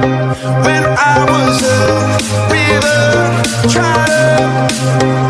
When I was a river child